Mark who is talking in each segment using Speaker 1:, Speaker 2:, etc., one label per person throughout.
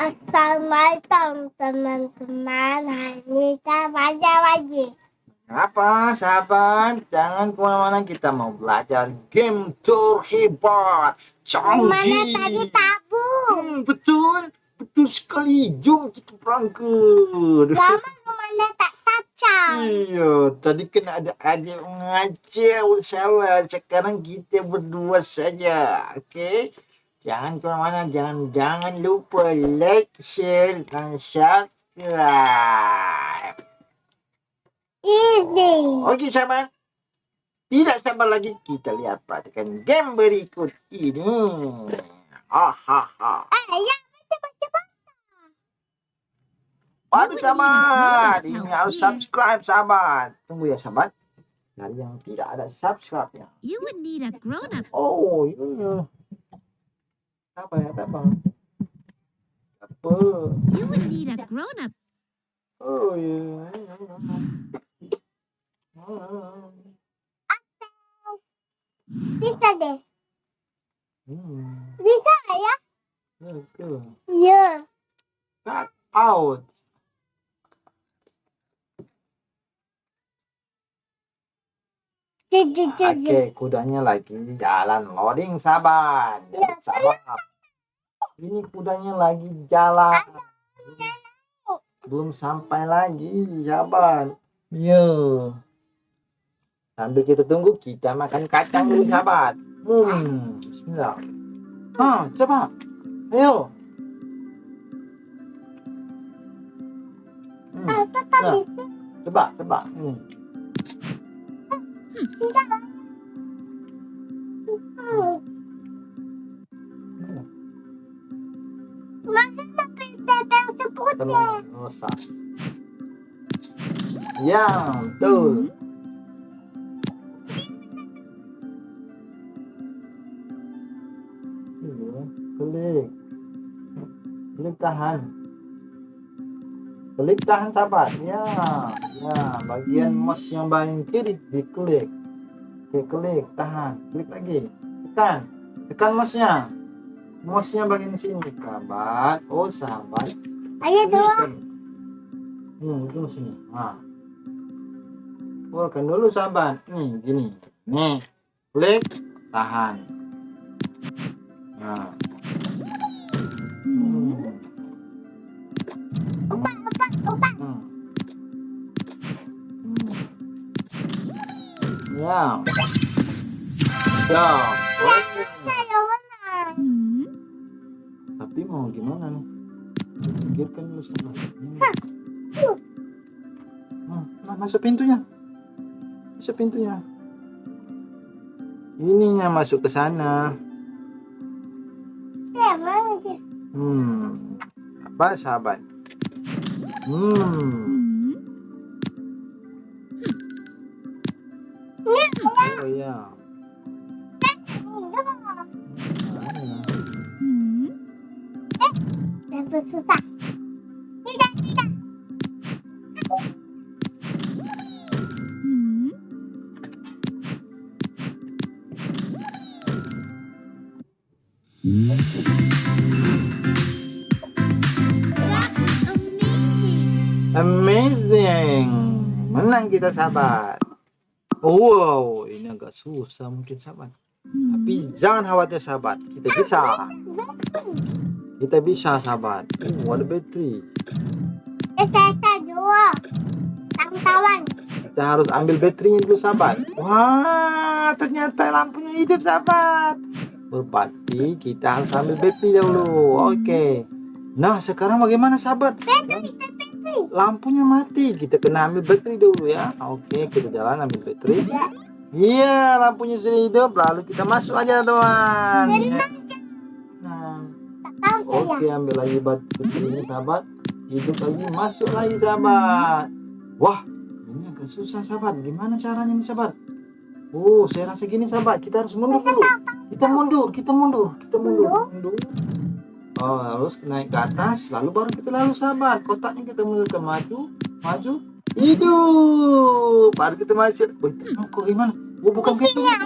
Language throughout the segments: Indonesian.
Speaker 1: Assalamualaikum teman-teman. Hari ini kita baca lagi.
Speaker 2: Apa sahabat? Jangan ke mana-mana kita mau belajar game terhebat. Canggih.
Speaker 1: Mana tadi tabu?
Speaker 2: Hmm, betul, betul sekali. Jom kita berangkat.
Speaker 1: Lama ke mana tak tacang?
Speaker 2: Iya, tadi kan ada adik bersama. Sekarang kita berdua saja, oke? Jangan ke mana-mana, jangan jangan lupa like, share, dan subscribe.
Speaker 1: Ini.
Speaker 2: Oke sahabat, tidak sabar lagi kita lihat perhatikan game berikut ini.
Speaker 1: Eh, baca baca baca.
Speaker 2: Waduh sahabat, ini harus subscribe sahabat. Tunggu ya sahabat. Dari yang tidak ada subscribe-nya.
Speaker 3: You would need a grown-up.
Speaker 2: Oh, iya. Apa ya, apa? Apa?
Speaker 3: You would need a grown-up.
Speaker 2: Oh, iya.
Speaker 1: Bisa deh.
Speaker 2: Hmm,
Speaker 1: Bisa ya?
Speaker 2: oke.
Speaker 1: Iya.
Speaker 2: Cut out. Oke, kudanya lagi jalan loading sahabat.
Speaker 1: Ya,
Speaker 2: Sahabat. Ini kudanya lagi jalan. Belum sampai lagi, sahabat. Yo. Sambil kita tunggu, kita makan kacang dulu, sahabat. Hmm, bismillah. Ah, coba. Ayo. Hmm,
Speaker 1: Ah,
Speaker 2: coba, coba. Hmm.
Speaker 1: Bisa. Hmm.
Speaker 2: Telur rusak. Ya, betul. Klik. Klik tahan. Klik tahan sahabat. Ya, ya. Bagian mouse yang paling kiri diklik. Oke, klik tahan. Klik lagi. Tekan. Tekan mouse-nya. Mouse-nya bagian sini, sahabat. Oh, sahabat.
Speaker 1: Ayo dua.
Speaker 2: sini. Hmm, itu sini. Nah. Keluarkan dulu sahabat. Nih, gini. Nih. Klik, tahan. Nah.
Speaker 3: Hmm.
Speaker 2: Hmm. Ya. Ya.
Speaker 1: Saya.
Speaker 3: Hmm.
Speaker 2: Tapi mau gimana nih? Pikirkan dulu sahabat. Hmm. Hmm, Nah, masuk pintunya. Masuk pintunya. Ininya masuk ke sana.
Speaker 1: Dia?
Speaker 2: Hmm. Apa sahabat? Hmm. Oh iya.
Speaker 3: Hmm.
Speaker 1: Dapat susah.
Speaker 3: Amazing.
Speaker 2: Menang kita sahabat. Wow, ini agak susah mungkin sahabat.
Speaker 3: Hmm.
Speaker 2: Tapi jangan khawatir sahabat, kita bisa. Kita bisa sahabat. Oh, ada bateri.
Speaker 1: Saya dua. Kawan-kawan.
Speaker 2: Kita harus ambil baterainya dulu sahabat. Wah, ternyata lampunya hidup sahabat. Berarti kita harus ambil baterai dulu. Oke. Nah, sekarang bagaimana sahabat? Lampunya mati. Kita kena ambil baterai dulu ya. Oke, kita jalan ambil baterai. Iya, lampunya sudah hidup. Lalu kita masuk aja teman. Ya. Nah, oke ambil lagi baterai ini sahabat. Hidup lagi, masuk lagi sahabat. Wah, ini agak susah sahabat. Gimana caranya nih sahabat? Oh, saya rasa gini sahabat. Kita harus mundur dulu. Kita mundur, kita mundur, kita mundur. Mundur. Oh, harus naik ke atas, lalu baru kita lalu sahabat. Kotaknya kita mundur ke maju, maju, hidup. Baru kita masuk. Wih, oh, kok gimana? Oh, bukan pintu. Ya,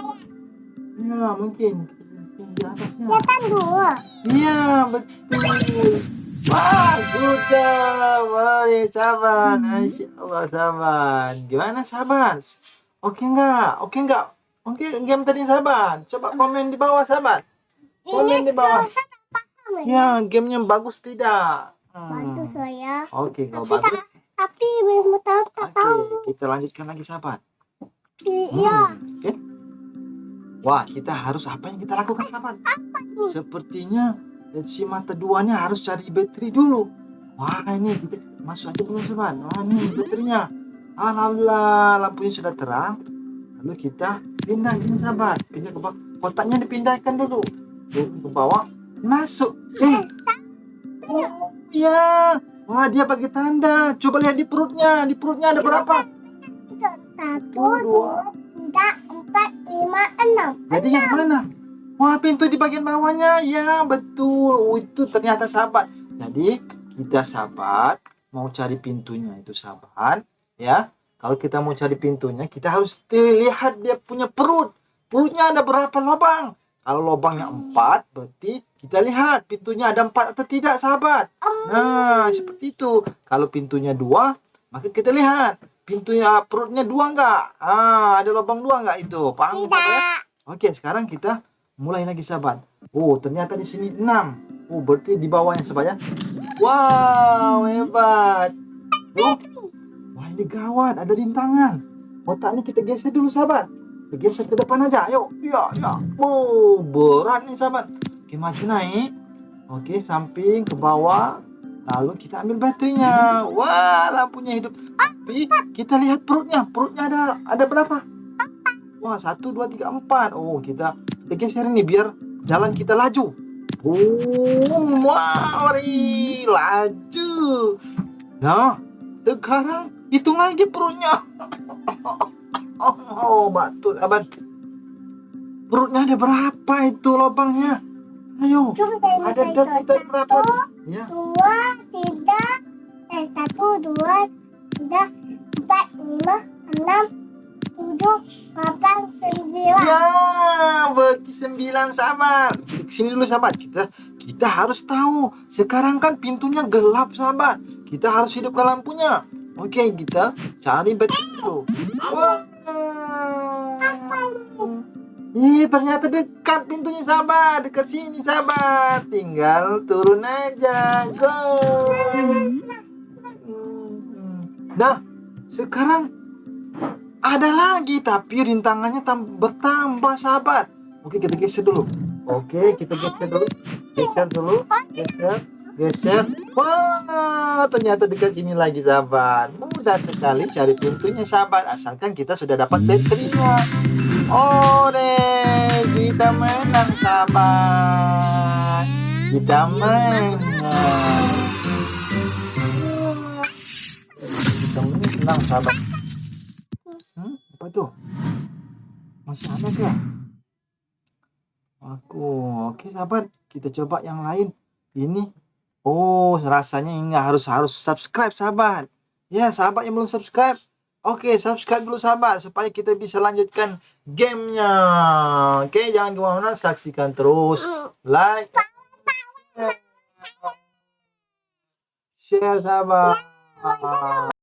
Speaker 2: mungkin. Mungkin di atasnya.
Speaker 1: Kan dua.
Speaker 2: Iya, betul. Wah, aja. Boleh sahabat. Masya Allah sahabat. Gimana sahabat? Oke enggak? Oke enggak? Oke game tadi sahabat. Coba komen di bawah sahabat. Komen di bawah.
Speaker 1: Saya paham ya.
Speaker 2: Ya, gamenya bagus tidak? Hmm.
Speaker 1: Bagus loh ya.
Speaker 2: Oke, kalau
Speaker 1: Tapi tak,
Speaker 2: bagus.
Speaker 1: tapi belum tahu tak tahu.
Speaker 2: Kita lanjutkan lagi sahabat.
Speaker 1: Iya.
Speaker 2: Hmm, Oke. Wah, kita harus apa yang kita lakukan sahabat?
Speaker 1: ini?
Speaker 2: Sepertinya si mata duanya harus cari baterai dulu. Wah, ini kita masuk aja belum sahabat? Wah, ini baterainya. Alhamdulillah, lampunya sudah terang. Lalu kita pindah sini sahabat. Pindah ke bawah. Kotaknya dipindahkan dulu. Tuh, ke bawah. Masuk. Eh. Oh, iya. Wah, dia pakai tanda. Coba lihat di perutnya. Di perutnya ada berapa?
Speaker 1: Satu,
Speaker 2: Dua.
Speaker 1: dua, tiga, empat, lima, enam.
Speaker 2: Jadi yang mana? Wah, pintu di bagian bawahnya. Ya, betul. Oh, itu ternyata sahabat. Jadi, kita sahabat mau cari pintunya itu sahabat, ya. Kalau kita mau cari pintunya, kita harus lihat dia punya perut. Perutnya ada berapa lubang? Kalau lubangnya empat, berarti kita lihat pintunya ada empat atau tidak, sahabat. Nah, seperti itu. Kalau pintunya dua, maka kita lihat pintunya perutnya dua enggak? Ah, ada lubang dua enggak itu? Paham sahabat ya?
Speaker 1: Tidak.
Speaker 2: Oke, sekarang kita mulai lagi sahabat. Oh, ternyata di sini 6. Oh, berarti di bawahnya sahabat ya. Wow, hebat. Oh, ini gawat, ada rintangan. Otaknya kita geser dulu sahabat. Geser ke depan aja. Ayo, ya, ya. Oh, berat nih sahabat. Oke, maju naik. Oke, samping ke bawah. Lalu kita ambil baterainya. Wah, lampunya hidup. Tapi kita lihat perutnya. Perutnya ada ada berapa? Wah, satu, dua, tiga, empat. Oh, kita kita geser ini biar jalan kita laju. Oh, mari laju. Nah, sekarang hitung lagi perutnya. Oh, betul, abad. Perutnya ada berapa itu lubangnya? Ayo,
Speaker 1: saya
Speaker 2: ada dan kita
Speaker 1: hitung.
Speaker 2: berapa? Ya,
Speaker 1: Dua, tiga, eh, satu, dua, tiga, empat, lima, enam, tujuh, delapan, sembilan.
Speaker 2: ya, berarti sembilan sahabat. Ke sini dulu sahabat. Kita kita harus tahu. Sekarang kan pintunya gelap sahabat. Kita harus hidupkan lampunya. Oke, kita cari dulu. Wah. Ih, ternyata dekat pintunya sahabat. Dekat sini sahabat. Tinggal turun aja. Go. Nah, sekarang ada lagi tapi rintangannya tam- bertambah sahabat. Oke, kita geser dulu. Oke, kita geser dulu. Geser dulu. Geser. Geser. Wah, ternyata dekat sini lagi sahabat. Mudah sekali cari pintunya sahabat. Asalkan kita sudah dapat baterainya. Ore, kita menang sahabat. Kita menang. Kita menang sahabat. Hmm, apa tuh? Masih ada gak? Aku, oke sahabat, kita coba yang lain. Ini, oh rasanya nggak harus harus subscribe sahabat. Ya sahabat yang belum subscribe, oke subscribe dulu sahabat supaya kita bisa lanjutkan gamenya. Oke jangan ke mana-mana, saksikan terus, like, share sahabat.